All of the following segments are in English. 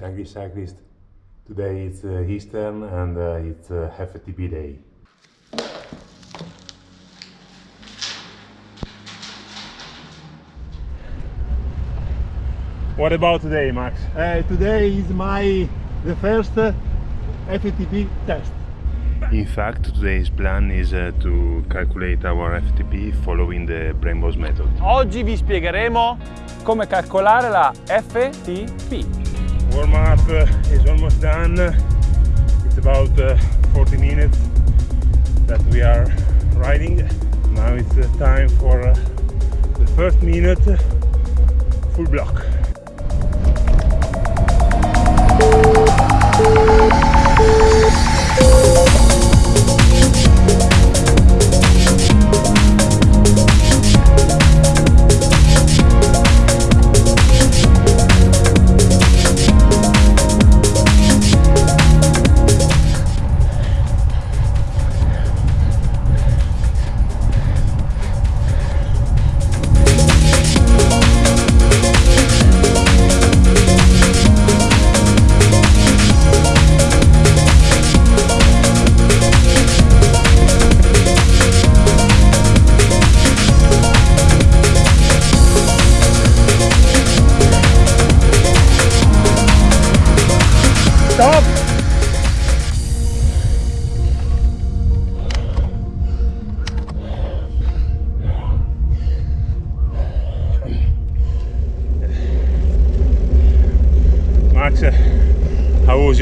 Hi, you cyclist. Today it's uh, Eastern and uh, it's uh, FTP day. What about today, Max? Uh, today is my the first uh, FTP test. In fact, today's plan is uh, to calculate our FTP following the Brembos method. Oggi vi spiegheremo come calcolare la FTP. Warm up uh, is almost done. It's about uh, 40 minutes that we are riding. Now it's uh, time for the first minute full block.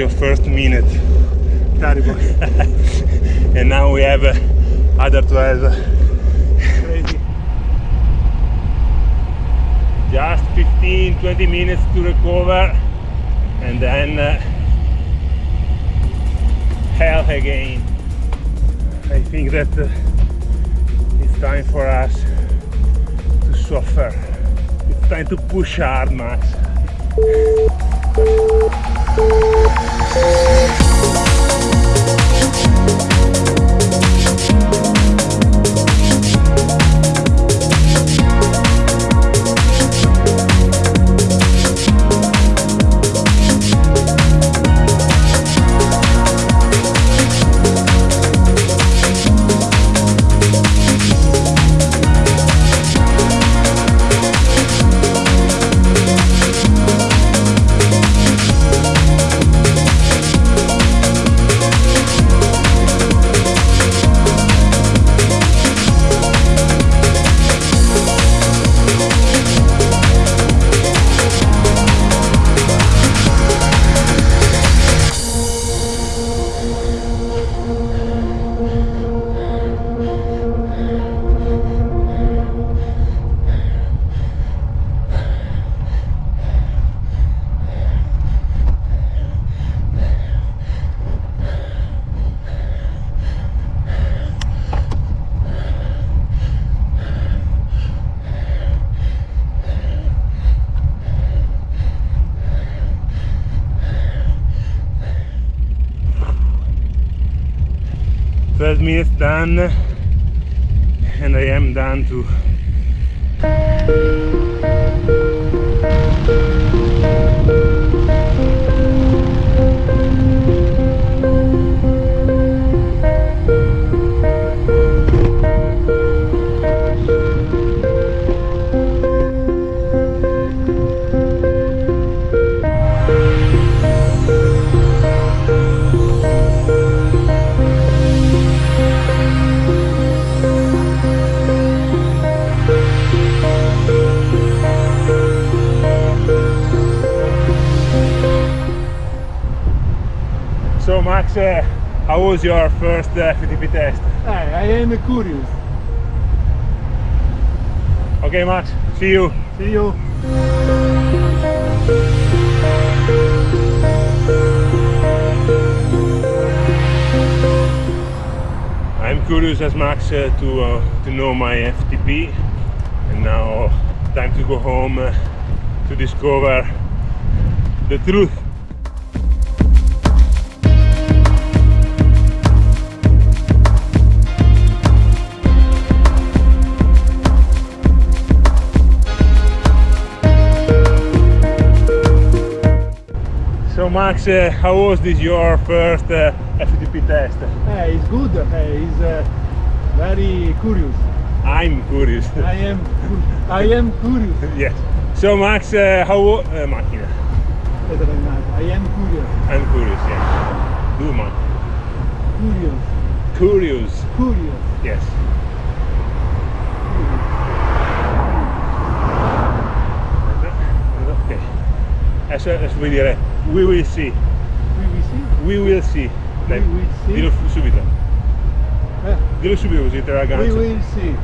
Your first minute? Terrible. and now we have uh, other 12. Crazy. Just 15 20 minutes to recover and then uh, hell again. I think that uh, it's time for us to suffer. It's time to push hard, Max. We'll be right back. Twelve minutes done and I am done too. So Max, uh, how was your first uh, FTP test? Hey, I am curious. Okay Max, see you. See you. I'm curious as Max uh, to uh, to know my FTP, and now time to go home uh, to discover the truth. Max, uh, how was this your first uh, FTP test? Uh, it's good. Uh, it's uh, very curious. I'm curious. I am. I am curious. yes. So Max, uh, how uh, macchina? Better than that. I am curious. I'm curious, yes. Du man. Curious. Curious, Curious. yes. Adesso, adesso vuoi dire we will see. We will see. We will see. Dai, We will see. Dillo subito. Eh, Dillo subito così te la we will see.